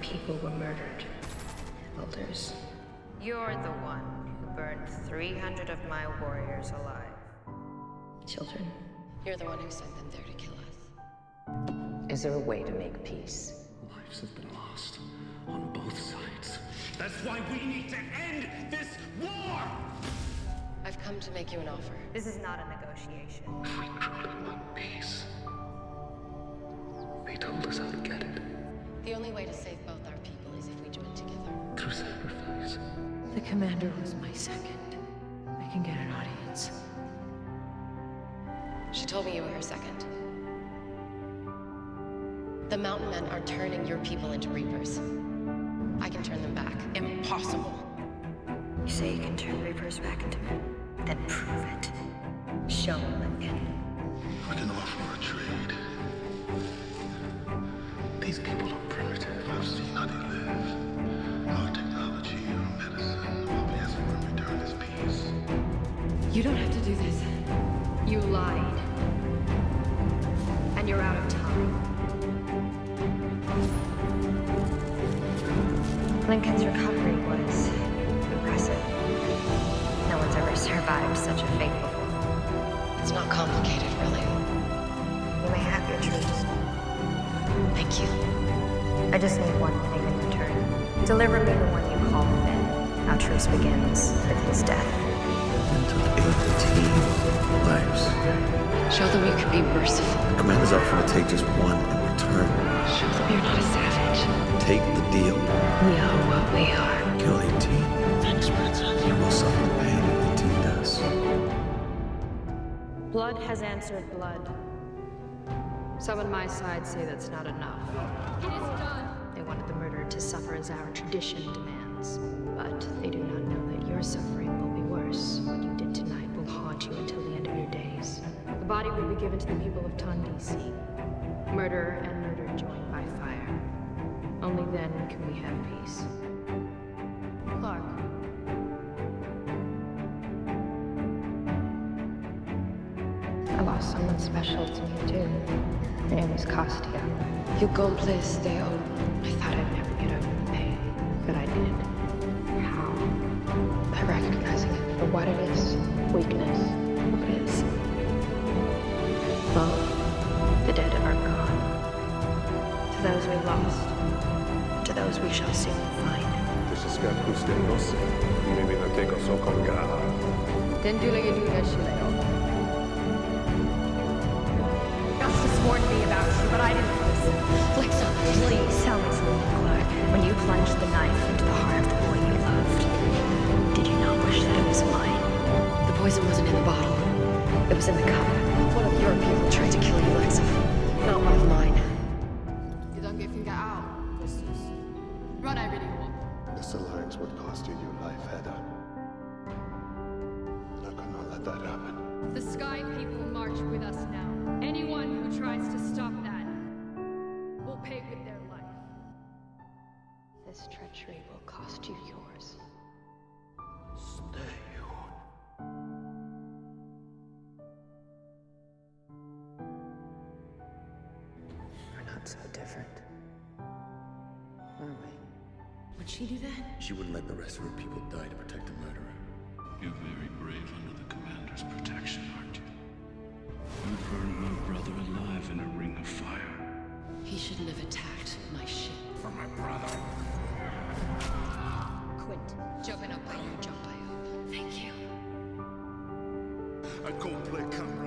people were murdered. Elders. You're the one who burned 300 of my warriors alive. Children. You're the one who sent them there to kill us. Is there a way to make peace? Lives have been lost on both sides. That's why we need to end this war! I've come to make you an offer. This is not a negotiation. If we truly want peace, they told us how to get it. The only way to save both our people is if we join together. Through sacrifice. The commander was my second. I can get an audience. She told me you were her second. The Mountain Men are turning your people into Reapers. I can turn them back. Impossible. You say you can turn Reapers back into men? Then prove it. Show me, Lincoln. I can offer a trade. These people are primitive. I've seen how they live. Our technology, our medicine, all we ask for in return is peace. You don't have to do this. You lied. And you're out of time. Lincoln's recovery was impressive. No one's ever survived such a fate before. It's not complicated, really. You may have your truths. Thank you. I just need one thing in return. Deliver me the one you call Finn. Our truce begins with his death. and took 18 lives. Show them you can be merciful. Commander's offering to take just one in return. Show them you're not a savage. Take the deal. We are what we are. Kill 18. Thanks, Princess. You will suffer the pain 18 does. Blood has answered blood. Some on my side say that's not enough. It is not! They wanted the murderer to suffer as our tradition demands. But they do not know that your suffering will be worse. What you did tonight will haunt you until the end of your days. The body will be given to the people of Ton DC. Murderer and murder joined by fire. Only then can we have peace. Someone special to me too. Her name was Costia. You complis Deo. I thought I'd never get over the pain, but I did. How? By recognizing it for what it is. Weakness. What is? Love. The dead are gone. To those we lost. To those we shall soon find. Tyska kustemnos, nimi na teko sokom gaha. Justice warned me about you, but I didn't listen. Flexa, please tell me something, Clarke. When you plunged the knife into the heart of the boy you loved, did you not wish that it was mine? The poison wasn't in the bottle. It was in the cup. One of your people tried to kill you, Lexa. Not one of mine. Gedanken out, Justus. Run, I really want. This alliance would cost you your life, Heda. Not gonna let that happen. The Sky People march with us now. Anyone who tries to stop that will pay with their life. This treachery will cost you yours. Stay on. We're not so different. Are we? Would she do that? She wouldn't let the rest of her people die to protect the murderer. You're very brave under the commander's protection, aren't you? You burned my brother alive in a ring of fire. He shouldn't have attacked my ship. For my brother. Quint, jumping up by you, jump by up. Thank you. I go play camera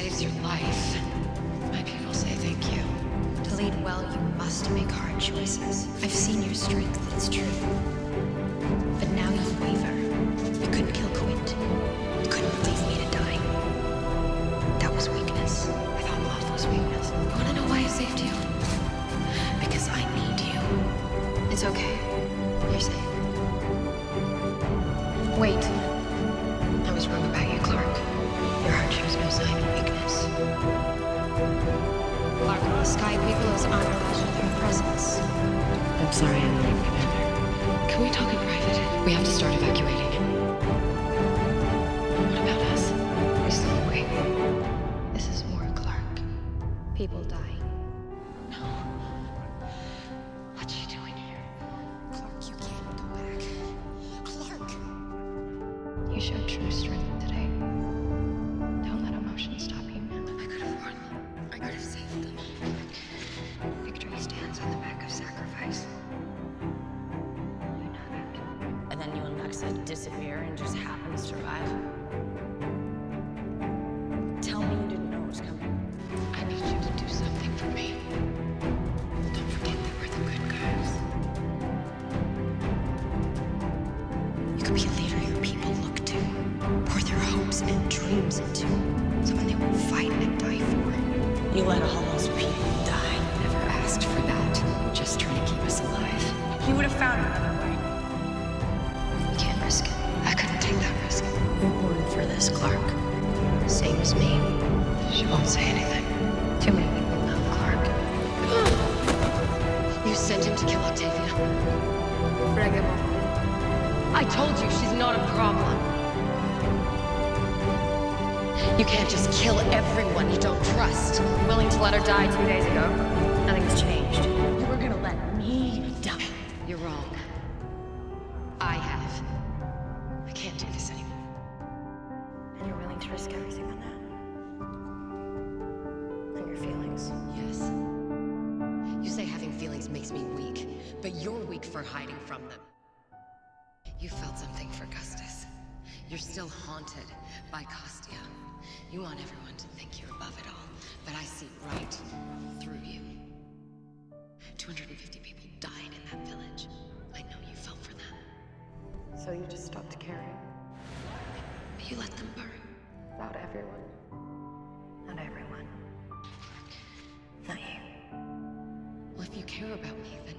saves your life, my people say thank you. To lead well, you must make hard choices. I've seen your strength, it's true. But now you waver. Can we talk in private? We have to start evacuating. What about us? We still wait. This is war, Clarke. People dying. Be a leader your people look to, pour their hopes and dreams into, someone they will fight and die for. You let all those people Willing to let her die two days ago. Nothing's changed. You were gonna let me die. You're wrong. I have. I can't do this anymore. And you're willing to risk everything on that? And your feelings? Yes. You say having feelings makes me weak, but you're weak for hiding from them. You felt something for Custis. You're still haunted by Costia. You want everyone to think you're above it all, but I see right through you. 250 people died in that village. I know you felt for them, So you just stopped caring but you let them burn. about everyone. Not everyone. Not you. Well, if you care about me, then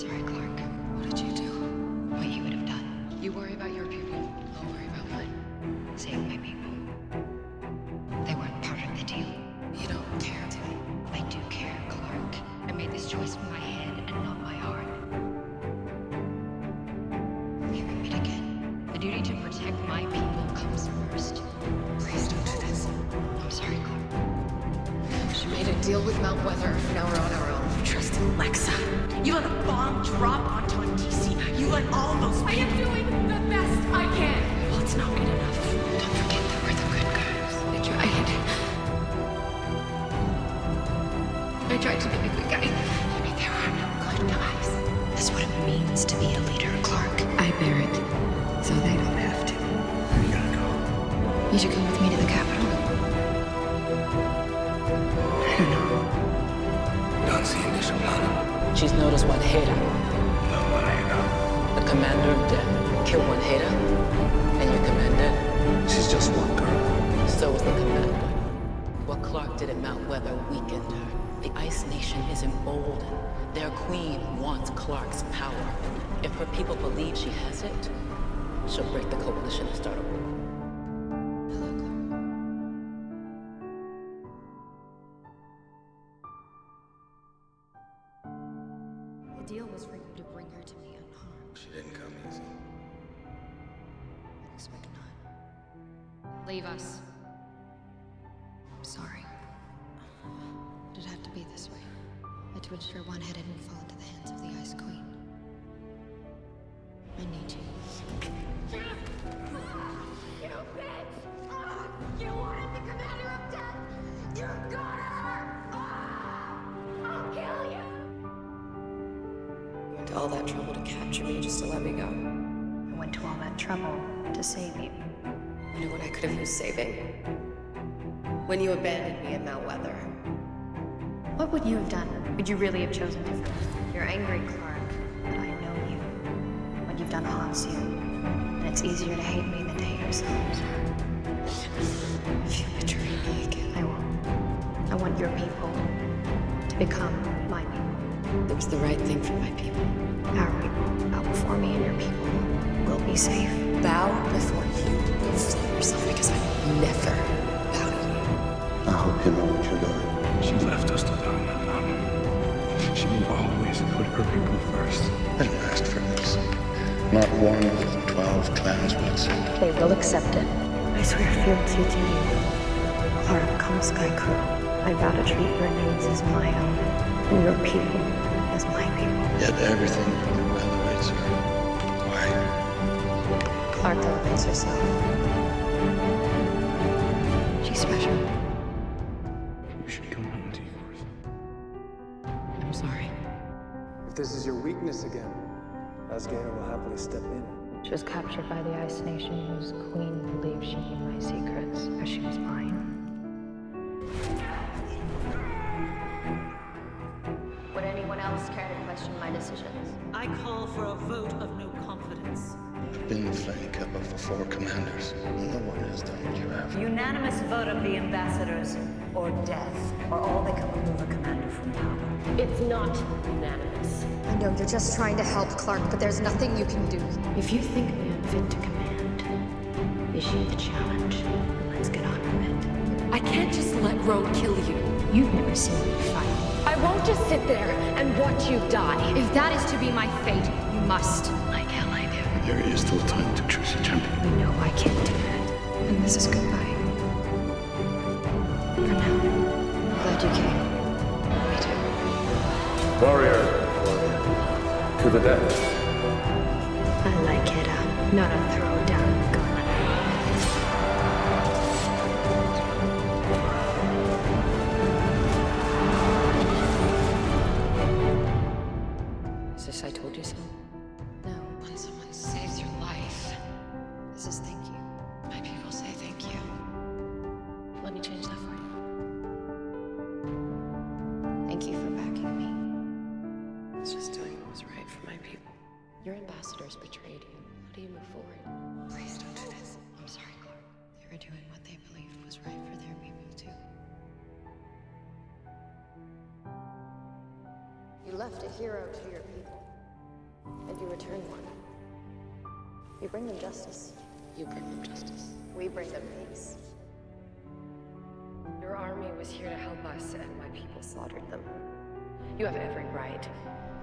sorry, Clarke. What did you do? What you would have done. You worry about your people. I'll worry about mine. Save my people. They weren't part of the deal. You don't care to me. I do care, Clarke. I made this choice with my head and not my heart. We repeat again. The duty to protect my people comes first. Please don't do this. I'm sorry, Clarke. She made a deal with Mount Weather. Now we're on our own. You trusted Lexa. You let a bomb drop on DC. You let all those I am doing the best I can! Well, it's not good enough. Don't forget that we're the good guys. I tried. I tried to be the good guy. Maybe there are no good guys. That's what it means to be a leader, Clarke. I bear it, so they don't have to. We gotta go. You should come with me to the capital. She's noticed Wanheda, No no. the commander of death. Kill Wanheda, and your commander. She's just one girl. So was the commander. What Clarke did at Mount Weather weakened her. The Ice Nation is emboldened. Their queen wants Clarke's power. If her people believe she has it, she'll break the coalition and start a war. Deal was for you to bring her to me unharmed. She didn't come easy. I expect not. Leave us. I'm sorry. Did it have to be this way? But to ensure one head didn't fall into the hands of the Ice Queen. All that trouble to capture me just to let me go. I went to all that trouble to save you. You know what I could have used saving? When you abandoned me in Mount Weather. What would you have done? Would you really have chosen differently? You're angry, Clarke, but I know you. What you've done haunts you. And it's easier to hate me than to hate yourselves. If you betray me again, I won't. I want your people to become my people. It was the right thing for my people. Our people bow before me and your people will be safe. Bow before you. Go fool yourself because I never bow to you. I hope you know what you're doing. She left us to die on that mountain. She always put her people first. I didn't ask for this. Not one of the twelve clans will accept it. They will accept it. I swear fealty to you. Clarke, come Skaikru. I vow to treat your needs as my own, and your people as my people. Yet everything elevates her. Why? Clarke elevates herself. She's special. We should come home to yours. I'm sorry. If this is your weakness again, Azgeda will happily step in. She was captured by the Ice Nation, whose queen believed she knew my secrets, as she was mine. I call for a vote of no confidence. I've been the flame keeper for four commanders. No one has done what you have. Unanimous vote of the ambassadors, or death, or all that can remove a commander from power. It's not unanimous. I know you're just trying to help Clarke, but there's nothing you can do. If you think me unfit to command, issue the challenge. Let's get on with it. I can't just let Rogue kill you. You've never seen me fight. I won't just sit there and watch you die. If that is to be my fate, you must. Like hell I do. There is still time to choose a champion. You know I can't do that. And this is goodbye. For now. I'm glad you came. Me too. Warrior. To the death. I like it, uh, not a throw a hero to your people, and you return one. You bring them justice. You bring them justice. We bring them peace. Your army was here to help us, and my people slaughtered them. You have every right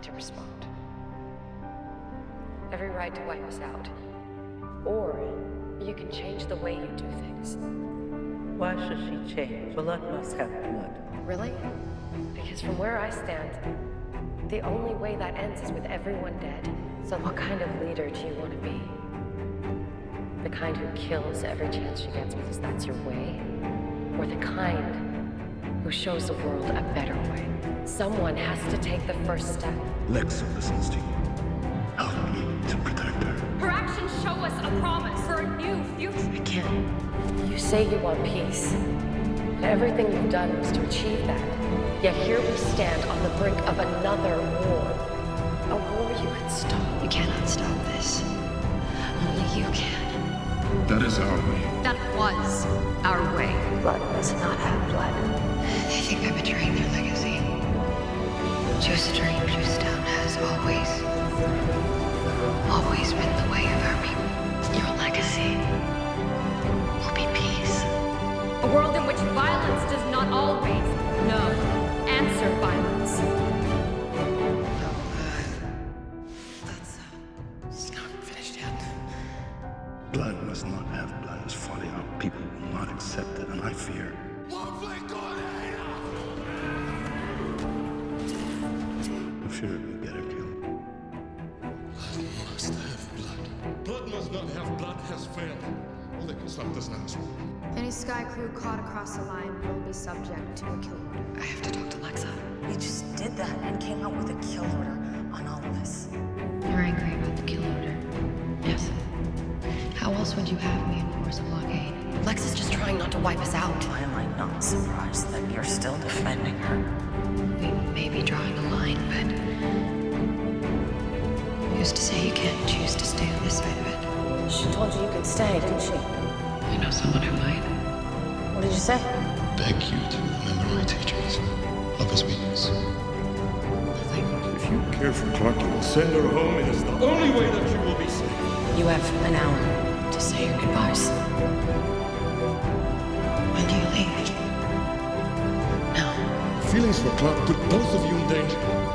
to respond. Every right to wipe us out. Or you can change the way you do things. Why should she change? Blood must have blood. Really? Because from where I stand, the only way that ends is with everyone dead. So what kind of leader do you want to be? The kind who kills every chance she gets because that's your way? Or the kind who shows the world a better way? Someone has to take the first step. Lexa listens to you. Help me to protect her. Her actions show us a promise for a new future. I can't. You say you want peace. And everything you've done was to achieve that. Yet here we stand on the brink of another war. A war you could stop. You cannot stop this. Only you can. That is our way. That was our way. Blood does not have blood. They think I'm betraying their legacy. Juice Stream, Juice Town has always, always been the way of our people. Your legacy A world in which violence does not always, no, answer violence. Uh, it's not finished yet. Blood must not have blood is folly. Our people will not accept it, and I fear. I fear it will get her killed. Blood must have blood. Blood must not have blood has failed. All they can stop this now is. Any Skaikru caught across the line will be subject to a kill order. I have to talk to Lexa. You just did that and came out with a kill order on all of us. You're angry about the kill order. Yes. How else would you have me enforce a blockade? Lexa's just trying not to wipe us out. Why am I not surprised that you're still defending her? We may be drawing a line, but who's to say you can't choose to stay on this side of it? She told you you could stay, didn't she? I know someone who might. What did you say? Beg you to remember my teachings. Love is weakness. If you care for Clarke, you will send her home. It is the only way that she will be safe. You have an hour To say your goodbyes. When do you leave? No. Feelings for Clarke put both of you in danger.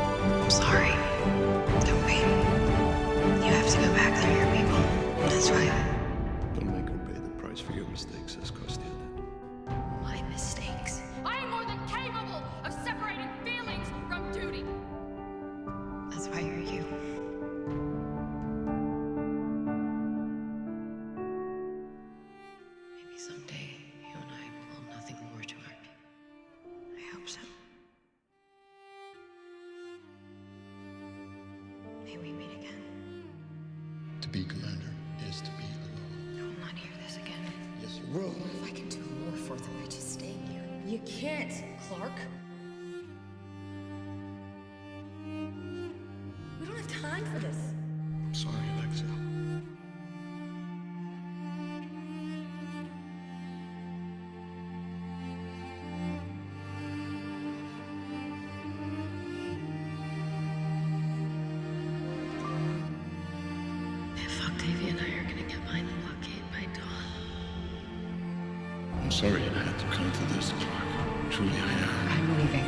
Sorry it had to come to this, Clarke. Truly, I am. I'm leaving.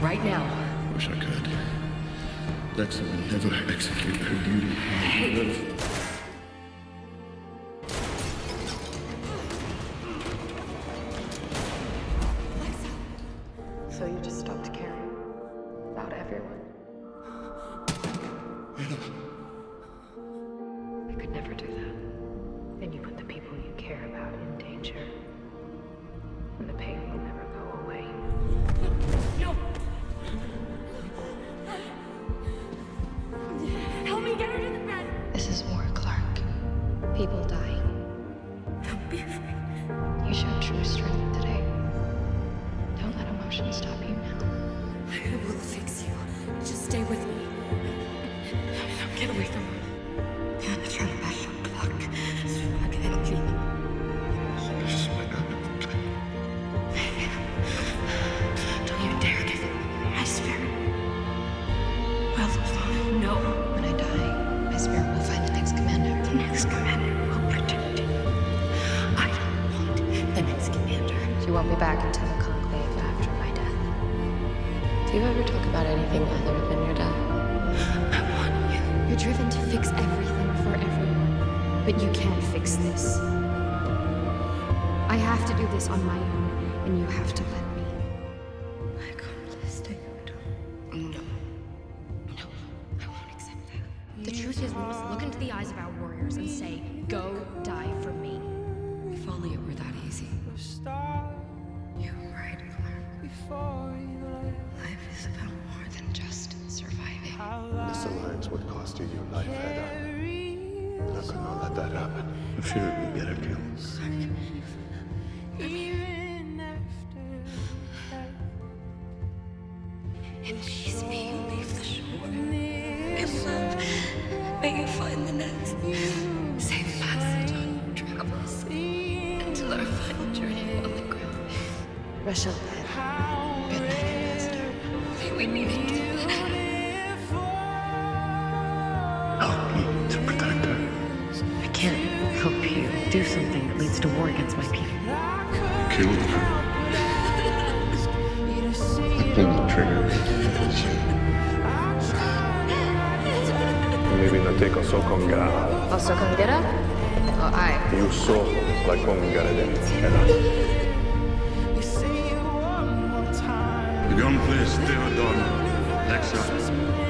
Right now. Wish I could. Lexa will never execute her duty. I People dying. But you can't fix this. I have to do this on my own, and you have to let do something that leads to war against my people. Kill her. I pulled the trigger. Maybe not take us so con gara. Also, come get up? Oh, I. Io so la con gara del The gunplay Theodon, Lexa, Trikru,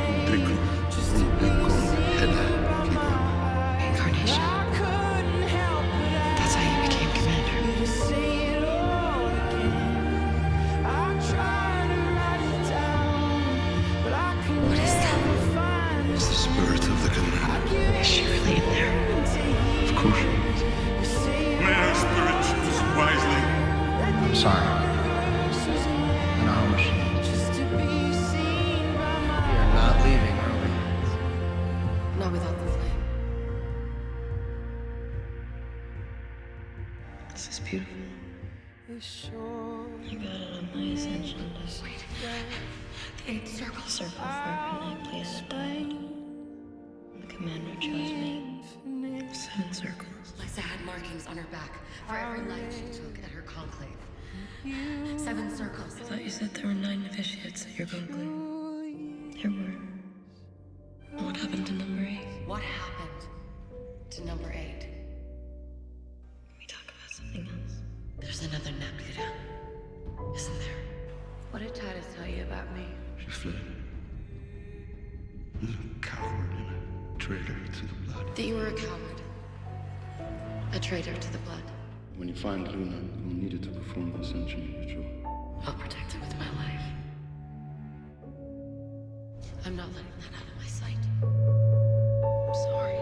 eight circles. Circle for every night planet died. The commander chose me. Seven circles. Lysa had markings on her back for every life she took at her conclave. Seven circles. I thought you said there were nine novitiates at your conclave. There were. What happened to number eight? What happened to number eight? Can we talk about something else? There's another Nebula, isn't there? What did Titus tell you about me? She fled. You're a coward and a traitor to the blood. That you were a coward. A traitor to the blood. When you find Luna, you'll need her to perform the ascension ritual. I'll protect her with my life. I'm not letting that out of my sight. I'm sorry.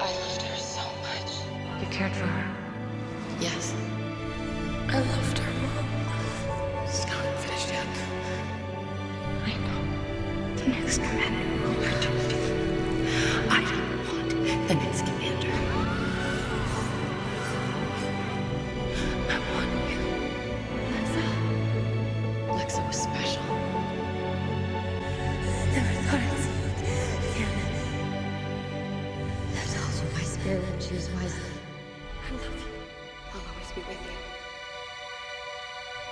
I loved her so much. You cared for her? Yes. I loved her, next commander will protect you. I don't want the next commander. I want you. Lexa. Lexa was special. Never thought I'd see you again. I told you my spirit choose wisely. I love you. I'll always be with you.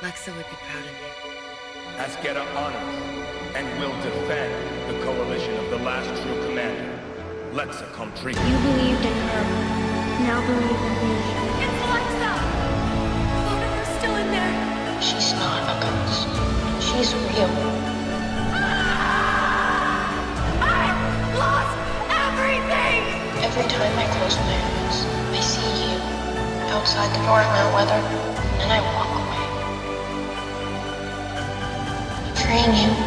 Lexa would be proud of me. Askera honors and will defend the coalition of the last true commander, Lexa Comtree. You believed in her. Now believe in me. It's Alexa! Luna's still in there. She's not a ghost. She's real. Ah! I lost everything! Every time I close my eyes, I see you outside the door of Mount Weather, and I walk away. Betraying you